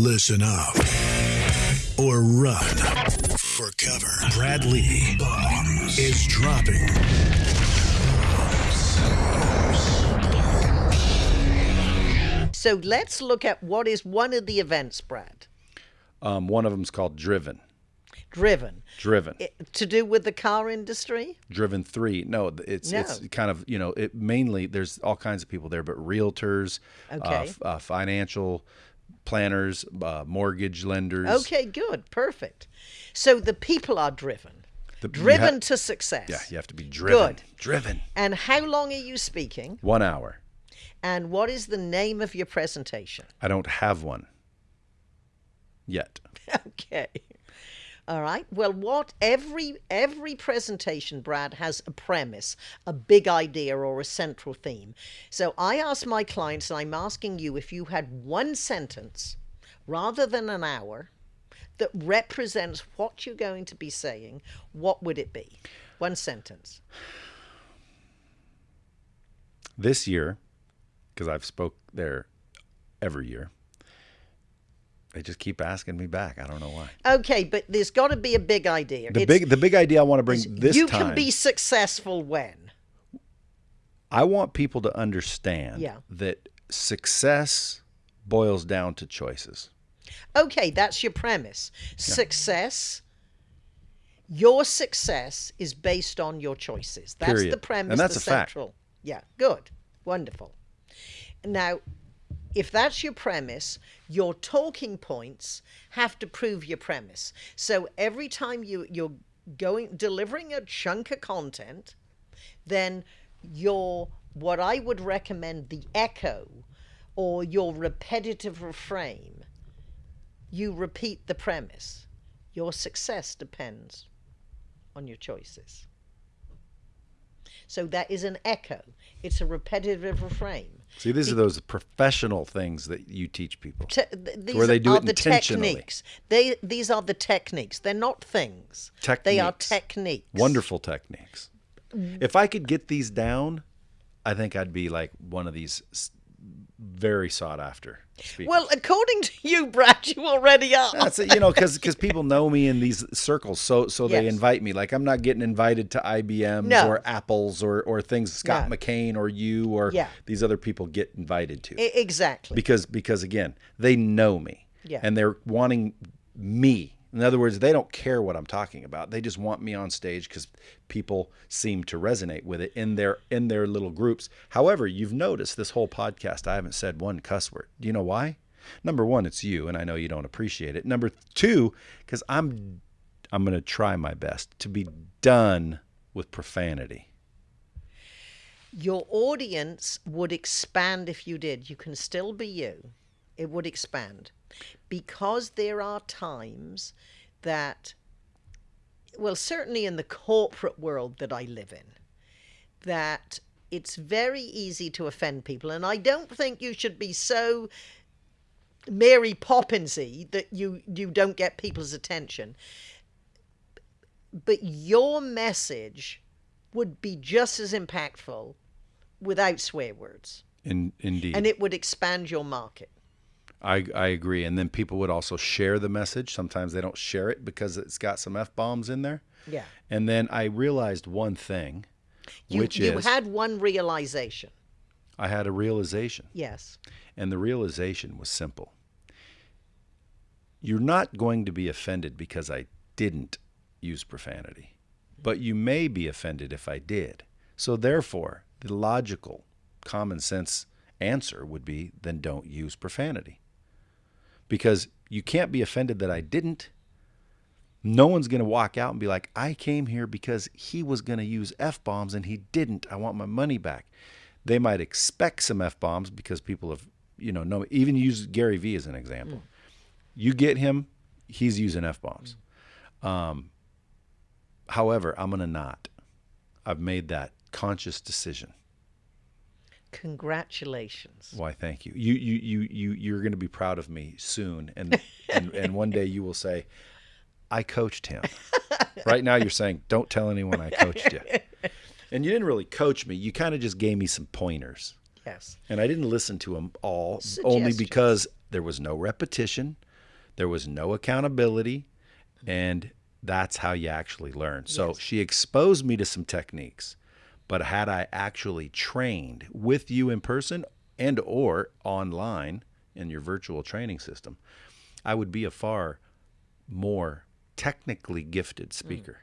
Listen up or run for cover. Brad Lea Bombs is dropping. So let's look at what is one of the events, Brad. Um, one of them's called Driven. Driven. Driven. I- to do with the car industry? Driven three. No, it's it's kind of you know it mainly there's all kinds of people there, but realtors, uh, Okay. f- uh, financial planners, uh, mortgage lenders. Okay, good. Perfect. So the people are driven. The- driven ha- to success. Yeah, you have to be driven. Good. Driven. And how long are you speaking? One hour. And what is the name of your presentation? I don't have one yet. okay. All right. Well, what every every presentation, Brad, has a premise, a big idea, or a central theme. So I ask my clients, and I'm asking you if you had one sentence rather than an hour that represents what you're going to be saying, what would it be? One sentence. This year, because I've spoke there every year, they just keep asking me back. I don't know why. Okay, but there's got to be a big idea. The It's- big the big idea I want to bring this you time. can be successful when. I want people to understand Yeah. that success boils down to choices. Okay, that's your premise. Success. Your success is based on your choices. That's the Period. premise. And that's the a fact. central. Yeah, good, wonderful. Now, if that's your premise, your talking points have to prove your premise. So every time you you're going delivering a chunk of content, then your what I would recommend the echo or your repetitive refrain you repeat the premise. Your success depends on your choices. So that is an echo. It's a repetitive refrain. See, these are those professional things that you teach people. Te- th- Where they do are it the intentionally. techniques. They these are the techniques. They're not things. They are Techniques. techniques. Wonderful techniques. If I could get these down, I think I'd be like one of these very sought after speakers. Well, according to you, Brad, you already are. That's it, you know, because because people know me in these circles, so so they invite me. Like I'm not getting invited to IBMs No. or Apples or or things Scott No. McKain or you or Yeah. these other people get invited to. E- exactly. because because again they know me Yeah. and they're wanting me in other words they don't care what i'm talking about they just want me on stage because people seem to resonate with it in their in their little groups however you've noticed this whole podcast i haven't said one cuss word do you know why number one it's you and i know you don't appreciate it number two because i'm i'm going to try my best to be done with profanity your audience would expand if you did. You can still be you. It would expand. Because there are times that, well, certainly in the corporate world that I live in, that it's very easy to offend people. And I don't think you should be so Mary Poppinsy that you, you don't get people's attention. But your message would be just as impactful without swear words. in indeed And it would expand your market. I, I agree. And then people would also share the message. Sometimes they don't share it because it's got some F bombs in there. Yeah. And then I realized one thing, You, which you is had one realization. I had a realization. Yes. And the realization was simple. You're not going to be offended because I didn't use profanity, but you may be offended if I did. So, therefore, the logical, common sense answer would be then don't use profanity. Because you can't be offended that I didn't. No one's going to walk out and be like, I came here because he was going to use F bombs and he didn't. I want my money back. They might expect some F bombs because people have, you know, know, even use Gary Vee as an example. You get him, he's using F bombs. Um, however, I'm going to not. I've made that conscious decision. Congratulations. Why? Thank you. You you you you you're going to be proud of me soon, and and and one day you will say, "I coached him." right now, you're saying, "Don't tell anyone I coached you," and you didn't really coach me. You kind of just gave me some pointers, Yes. and I didn't listen to them all, only because there was no repetition, there was no accountability, and that's how you actually learn. So Yes. she exposed me to some techniques. But had I actually trained with you in person and or online in your virtual training system, I would be a far more technically gifted mm. speaker.